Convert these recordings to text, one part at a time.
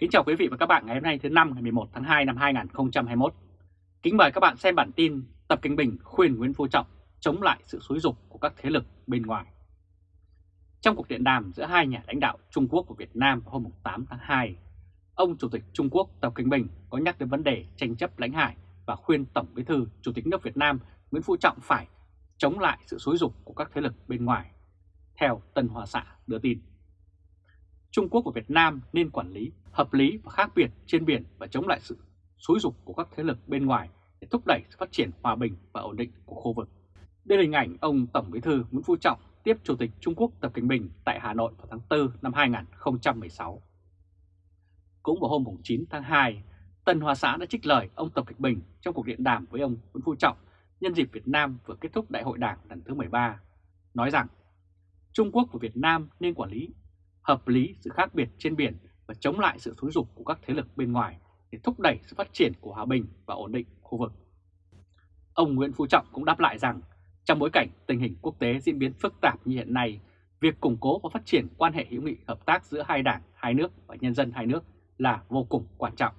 Kính chào quý vị và các bạn ngày hôm nay thứ năm ngày 11 tháng 2 năm 2021. Kính mời các bạn xem bản tin Tập Kinh Bình khuyên Nguyễn Phú Trọng chống lại sự xúi dục của các thế lực bên ngoài. Trong cuộc điện đàm giữa hai nhà lãnh đạo Trung Quốc và Việt Nam hôm 8 tháng 2, ông Chủ tịch Trung Quốc Tập Kinh Bình có nhắc đến vấn đề tranh chấp lãnh hải và khuyên Tổng Bí thư Chủ tịch nước Việt Nam Nguyễn Phú Trọng phải chống lại sự xúi dục của các thế lực bên ngoài, theo Tân hòa Xã đưa tin. Trung Quốc và Việt Nam nên quản lý hợp lý và khác biệt trên biển và chống lại sự xúi dục của các thế lực bên ngoài để thúc đẩy sự phát triển hòa bình và ổn định của khu vực. Đây là hình ảnh ông Tổng Bí thư Nguyễn Phú Trọng tiếp Chủ tịch Trung Quốc Tập Cận Bình tại Hà Nội vào tháng 4 năm 2016. Cũng vào hôm 9 tháng 2, Tân Hoa Xã đã trích lời ông Tập Cận Bình trong cuộc điện đàm với ông Nguyễn Phú Trọng nhân dịp Việt Nam vừa kết thúc Đại hội Đảng lần thứ 13, nói rằng Trung Quốc và Việt Nam nên quản lý hợp lý sự khác biệt trên biển và chống lại sự xúi dục của các thế lực bên ngoài để thúc đẩy sự phát triển của hòa bình và ổn định khu vực. Ông Nguyễn Phú Trọng cũng đáp lại rằng trong bối cảnh tình hình quốc tế diễn biến phức tạp như hiện nay, việc củng cố và phát triển quan hệ hữu nghị hợp tác giữa hai đảng, hai nước và nhân dân hai nước là vô cùng quan trọng.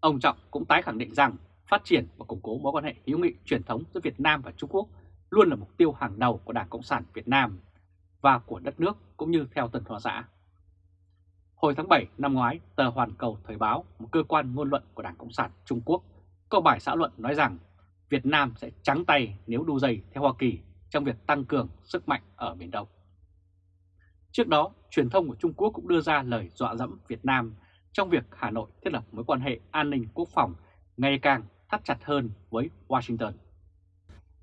Ông Trọng cũng tái khẳng định rằng phát triển và củng cố mối quan hệ hữu nghị truyền thống giữa Việt Nam và Trung Quốc luôn là mục tiêu hàng đầu của Đảng Cộng sản Việt Nam và của đất nước cũng như theo Tân Hoa Xã. Hồi tháng 7 năm ngoái, tờ Hoàn Cầu Thời báo, một cơ quan ngôn luận của Đảng Cộng sản Trung Quốc, có bài xã luận nói rằng Việt Nam sẽ trắng tay nếu đu dây theo Hoa Kỳ trong việc tăng cường sức mạnh ở Biển Đông. Trước đó, truyền thông của Trung Quốc cũng đưa ra lời dọa dẫm Việt Nam trong việc Hà Nội thiết lập mối quan hệ an ninh quốc phòng ngày càng thắt chặt hơn với Washington.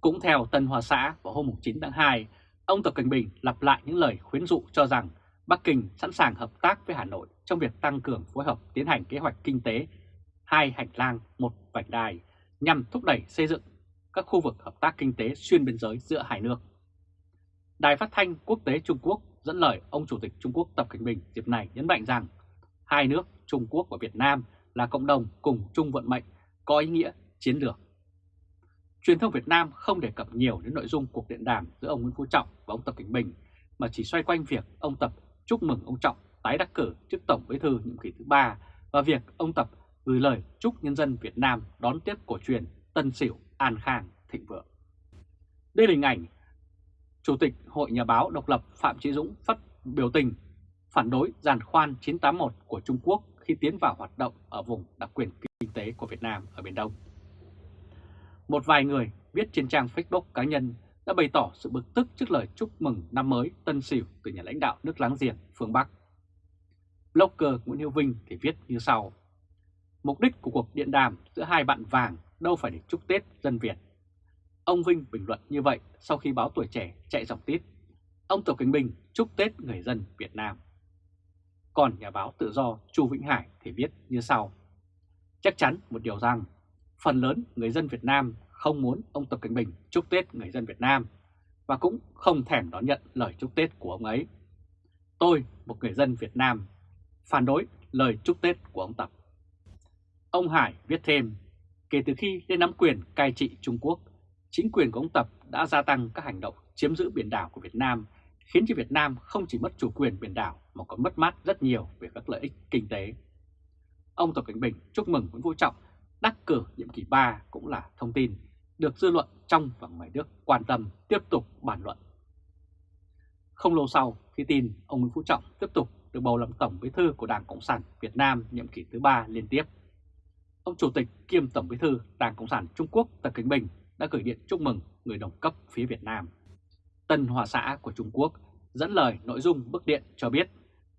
Cũng theo Tân Hoa Xã vào hôm 9 tháng 2, ông Tập Cận Bình lặp lại những lời khuyến dụ cho rằng Bắc Kinh sẵn sàng hợp tác với Hà Nội trong việc tăng cường phối hợp tiến hành kế hoạch kinh tế, hai hành lang, một vành đai, nhằm thúc đẩy xây dựng các khu vực hợp tác kinh tế xuyên biên giới giữa hai nước. Đài phát thanh quốc tế Trung Quốc dẫn lời ông Chủ tịch Trung Quốc Tập Cận Bình dịp này nhấn mạnh rằng hai nước Trung Quốc và Việt Nam là cộng đồng cùng chung vận mệnh, có ý nghĩa chiến lược. Truyền thông Việt Nam không đề cập nhiều đến nội dung cuộc điện đàm giữa ông Nguyễn Phú Trọng và ông Tập Cận Bình, mà chỉ xoay quanh việc ông Tập chúc mừng ông Trọng tái đắc cử chức Tổng Bí thư nhiệm kỳ thứ ba và việc ông Tập gửi lời chúc nhân dân Việt Nam đón tiếp cổ truyền Tân Sửu An Khang thịnh vượng. Đây là hình ảnh Chủ tịch Hội Nhà báo Độc lập Phạm Chí Dũng phát biểu tình phản đối giàn khoan 981 của Trung Quốc khi tiến vào hoạt động ở vùng đặc quyền kinh tế của Việt Nam ở Biển Đông. Một vài người viết trên trang Facebook cá nhân đã bày tỏ sự bực tức trước lời chúc mừng năm mới Tân Sửu từ nhà lãnh đạo nước láng giềng phương Bắc. Blogger Nguyễn Hữu Vinh thì viết như sau. Mục đích của cuộc điện đàm giữa hai bạn vàng đâu phải để chúc Tết dân Việt. Ông Vinh bình luận như vậy sau khi báo tuổi trẻ chạy dòng tít. Ông Tổ Cận Bình chúc Tết người dân Việt Nam. Còn nhà báo tự do Chu Vĩnh Hải thì viết như sau. Chắc chắn một điều rằng, phần lớn người dân Việt Nam không muốn ông Tập Cận Bình chúc Tết người dân Việt Nam và cũng không thèm đón nhận lời chúc Tết của ông ấy. Tôi, một người dân Việt Nam, phản đối lời chúc Tết của ông Tập. Ông Hải viết thêm, kể từ khi lên nắm quyền cai trị Trung Quốc, chính quyền của ông Tập đã gia tăng các hành động chiếm giữ biển đảo của Việt Nam, khiến cho Việt Nam không chỉ mất chủ quyền biển đảo mà còn mất mát rất nhiều về các lợi ích kinh tế. Ông Tập Cảnh Bình chúc mừng Nguyễn Phú Trọng đắc cử nhiệm kỳ 3 cũng là thông tin được dư luận trong và ngoài nước quan tâm tiếp tục bàn luận. Không lâu sau, khi tin ông Nguyễn Phú Trọng tiếp tục được bầu làm Tổng Bí thư của Đảng Cộng sản Việt Nam nhiệm kỳ thứ ba liên tiếp, ông Chủ tịch kiêm Tổng Bí thư Đảng Cộng sản Trung Quốc Tập Cận Bình đã gửi điện chúc mừng người đồng cấp phía Việt Nam. Tân Hòa xã của Trung Quốc dẫn lời nội dung bức điện cho biết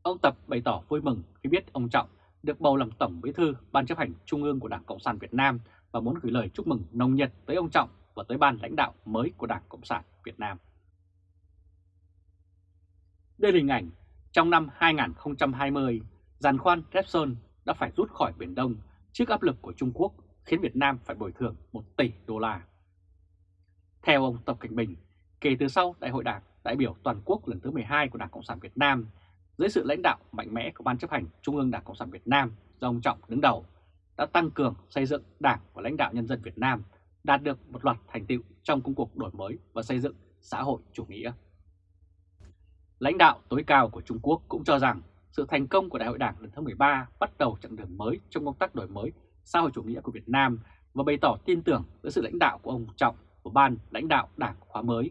ông Tập bày tỏ vui mừng khi biết ông Trọng được bầu làm Tổng Bí thư Ban chấp hành Trung ương của Đảng Cộng sản Việt Nam và muốn gửi lời chúc mừng nồng nhiệt tới ông Trọng và tới ban lãnh đạo mới của Đảng Cộng sản Việt Nam. Đây là hình ảnh trong năm 2020, giàn khoan Repsol đã phải rút khỏi Biển Đông trước áp lực của Trung Quốc khiến Việt Nam phải bồi thường 1 tỷ đô la. Theo ông Tập Cảnh Bình, kể từ sau Đại hội Đảng đại biểu toàn quốc lần thứ 12 của Đảng Cộng sản Việt Nam, dưới sự lãnh đạo mạnh mẽ của Ban chấp hành Trung ương Đảng Cộng sản Việt Nam do ông Trọng đứng đầu, đã tăng cường xây dựng Đảng và lãnh đạo nhân dân Việt Nam đạt được một loạt thành tựu trong công cuộc đổi mới và xây dựng xã hội chủ nghĩa. Lãnh đạo tối cao của Trung Quốc cũng cho rằng sự thành công của Đại hội Đảng lần thứ 13 bắt đầu chặng đường mới trong công tác đổi mới xã hội chủ nghĩa của Việt Nam và bày tỏ tin tưởng với sự lãnh đạo của ông Trọng và ban lãnh đạo đảng khóa mới.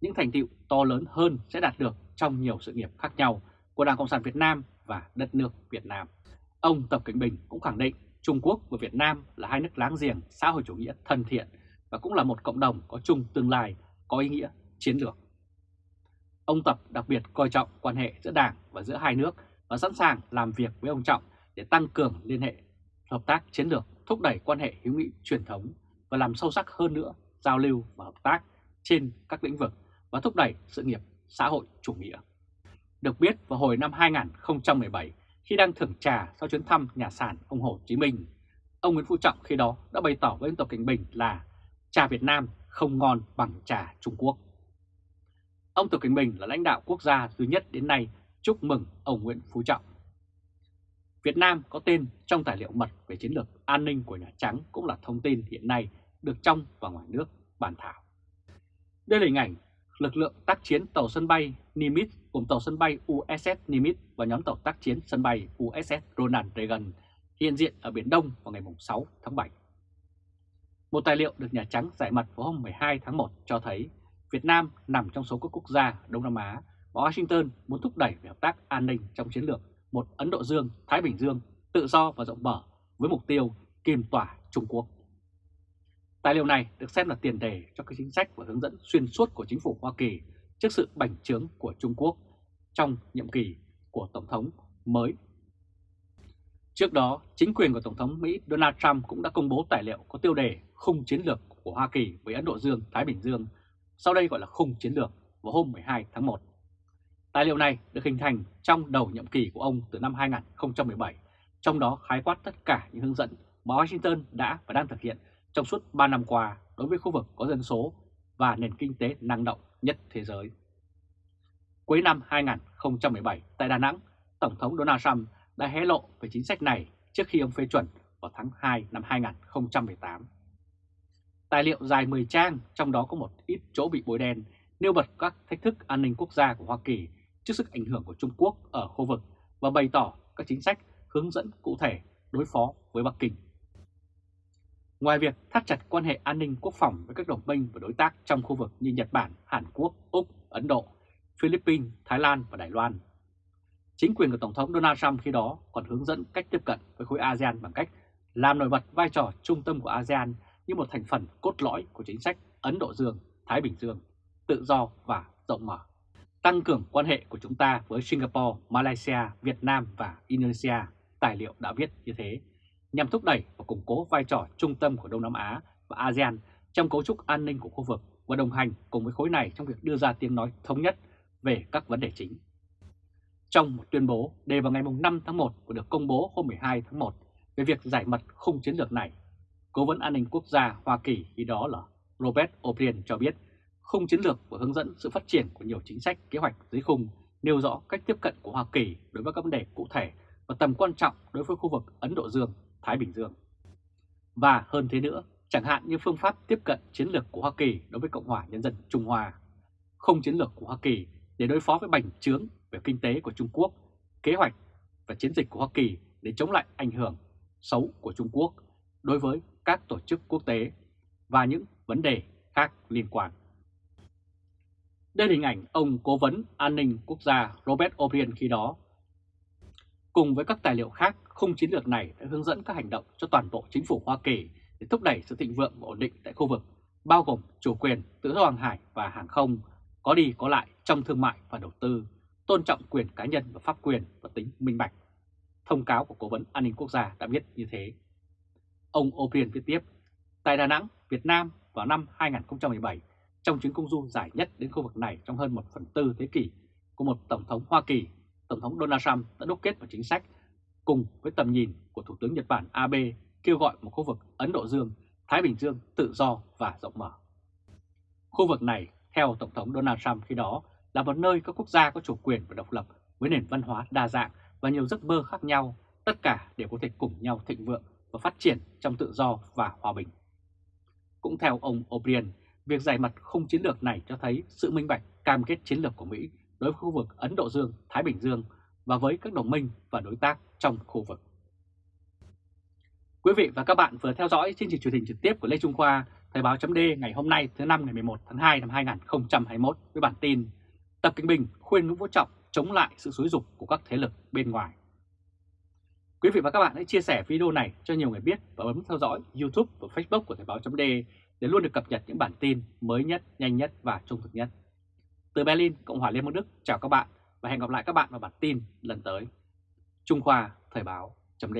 Những thành tựu to lớn hơn sẽ đạt được trong nhiều sự nghiệp khác nhau của Đảng Cộng sản Việt Nam và đất nước Việt Nam. Ông Tập Cảnh Bình cũng khẳng định Trung Quốc và Việt Nam là hai nước láng giềng xã hội chủ nghĩa thân thiện và cũng là một cộng đồng có chung tương lai có ý nghĩa chiến lược. Ông Tập đặc biệt coi trọng quan hệ giữa Đảng và giữa hai nước và sẵn sàng làm việc với ông Trọng để tăng cường liên hệ, hợp tác chiến lược, thúc đẩy quan hệ hữu nghị truyền thống và làm sâu sắc hơn nữa giao lưu và hợp tác trên các lĩnh vực và thúc đẩy sự nghiệp xã hội chủ nghĩa. Được biết vào hồi năm 2017, khi đang thưởng trà sau chuyến thăm nhà sản ông Hồ Chí Minh, ông Nguyễn Phú Trọng khi đó đã bày tỏ với ông Tập Cảnh Bình là trà Việt Nam không ngon bằng trà Trung Quốc. Ông Tập Cảnh Bình là lãnh đạo quốc gia duy nhất đến nay chúc mừng ông Nguyễn Phú Trọng. Việt Nam có tên trong tài liệu mật về chiến lược an ninh của Nhà Trắng cũng là thông tin hiện nay được trong và ngoài nước bàn thảo. Đây là hình ảnh lực lượng tác chiến tàu sân bay Nimitz cùng tàu sân bay USS Nimitz và nhóm tàu tác chiến sân bay USS Ronald Reagan hiện diện ở Biển Đông vào ngày 6 tháng 7. Một tài liệu được Nhà Trắng giải mật vào hôm 12 tháng 1 cho thấy Việt Nam nằm trong số các quốc gia Đông Nam Á và Washington muốn thúc đẩy về hợp tác an ninh trong chiến lược một Ấn Độ Dương, Thái Bình Dương tự do và rộng mở với mục tiêu kiềm tỏa Trung Quốc. Tài liệu này được xem là tiền đề cho các chính sách và hướng dẫn xuyên suốt của chính phủ Hoa Kỳ trước sự bành trướng của Trung Quốc trong nhiệm kỳ của Tổng thống mới. Trước đó, chính quyền của Tổng thống Mỹ Donald Trump cũng đã công bố tài liệu có tiêu đề khung chiến lược của Hoa Kỳ với Ấn Độ Dương, Thái Bình Dương, sau đây gọi là khung chiến lược vào hôm 12 tháng 1. Tài liệu này được hình thành trong đầu nhiệm kỳ của ông từ năm 2017, trong đó khái quát tất cả những hướng dẫn mà Washington đã và đang thực hiện trong suốt 3 năm qua đối với khu vực có dân số và nền kinh tế năng động nhất thế giới. Cuối năm 2017 tại Đà Nẵng, Tổng thống Donald Trump đã hé lộ về chính sách này trước khi ông phê chuẩn vào tháng 2 năm 2018. Tài liệu dài 10 trang, trong đó có một ít chỗ bị bôi đen, nêu bật các thách thức an ninh quốc gia của Hoa Kỳ trước sức ảnh hưởng của Trung Quốc ở khu vực và bày tỏ các chính sách hướng dẫn cụ thể đối phó với Bắc Kinh. Ngoài việc thắt chặt quan hệ an ninh quốc phòng với các đồng minh và đối tác trong khu vực như Nhật Bản, Hàn Quốc, Úc, Ấn Độ, Philippines, Thái Lan và Đài Loan, chính quyền của Tổng thống Donald Trump khi đó còn hướng dẫn cách tiếp cận với khối ASEAN bằng cách làm nổi bật vai trò trung tâm của ASEAN như một thành phần cốt lõi của chính sách Ấn Độ Dương, Thái Bình Dương, tự do và rộng mở. Tăng cường quan hệ của chúng ta với Singapore, Malaysia, Việt Nam và Indonesia, tài liệu đã viết như thế nhằm thúc đẩy và củng cố vai trò trung tâm của Đông Nam Á và ASEAN trong cấu trúc an ninh của khu vực và đồng hành cùng với khối này trong việc đưa ra tiếng nói thống nhất về các vấn đề chính. Trong một tuyên bố đề vào ngày 5 tháng 1 và được công bố hôm 12 tháng 1 về việc giải mật khung chiến lược này, Cố vấn an ninh quốc gia Hoa Kỳ khi đó là Robert O'Brien cho biết khung chiến lược và hướng dẫn sự phát triển của nhiều chính sách kế hoạch dưới khung nêu rõ cách tiếp cận của Hoa Kỳ đối với các vấn đề cụ thể và tầm quan trọng đối với khu vực Ấn Độ Dương Thái Bình Dương. Và hơn thế nữa, chẳng hạn như phương pháp tiếp cận chiến lược của Hoa Kỳ đối với Cộng hòa Nhân dân Trung Hoa, không chiến lược của Hoa Kỳ để đối phó với bành trướng về kinh tế của Trung Quốc, kế hoạch và chiến dịch của Hoa Kỳ để chống lại ảnh hưởng xấu của Trung Quốc đối với các tổ chức quốc tế và những vấn đề khác liên quan. Đây là hình ảnh ông Cố vấn An ninh Quốc gia Robert O'Brien khi đó Cùng với các tài liệu khác, khung chiến lược này đã hướng dẫn các hành động cho toàn bộ chính phủ Hoa Kỳ để thúc đẩy sự thịnh vượng và ổn định tại khu vực, bao gồm chủ quyền, tự do hàng hải và hàng không, có đi có lại trong thương mại và đầu tư, tôn trọng quyền cá nhân và pháp quyền và tính minh bạch. Thông cáo của Cố vấn An ninh Quốc gia đã viết như thế. Ông O'Brien viết tiếp, tại Đà Nẵng, Việt Nam vào năm 2017, trong chuyến công du dài nhất đến khu vực này trong hơn 1 phần tư thế kỷ của một Tổng thống Hoa Kỳ Tổng thống Donald Trump đã đúc kết một chính sách cùng với tầm nhìn của Thủ tướng Nhật Bản Abe kêu gọi một khu vực Ấn Độ Dương, Thái Bình Dương tự do và rộng mở. Khu vực này, theo Tổng thống Donald Trump khi đó, là một nơi các quốc gia có chủ quyền và độc lập với nền văn hóa đa dạng và nhiều giấc mơ khác nhau, tất cả đều có thể cùng nhau thịnh vượng và phát triển trong tự do và hòa bình. Cũng theo ông O'Brien, việc giải mặt khung chiến lược này cho thấy sự minh bạch cam kết chiến lược của Mỹ đối với khu vực Ấn Độ Dương, Thái Bình Dương và với các đồng minh và đối tác trong khu vực. Quý vị và các bạn vừa theo dõi chương trình truyền hình trực tiếp của Lê Trung Khoa, Thời báo chấm ngày hôm nay thứ năm ngày 11 tháng 2 năm 2021 với bản tin Tập Kinh Bình khuyên Nguyễn Vũ Trọng chống lại sự xúi dục của các thế lực bên ngoài. Quý vị và các bạn hãy chia sẻ video này cho nhiều người biết và bấm theo dõi YouTube và Facebook của Thời báo chấm để luôn được cập nhật những bản tin mới nhất, nhanh nhất và trung thực nhất. Từ Berlin, Cộng hòa Liên bang Đức, chào các bạn và hẹn gặp lại các bạn vào bản tin lần tới. Trung Khoa Thời báo chấm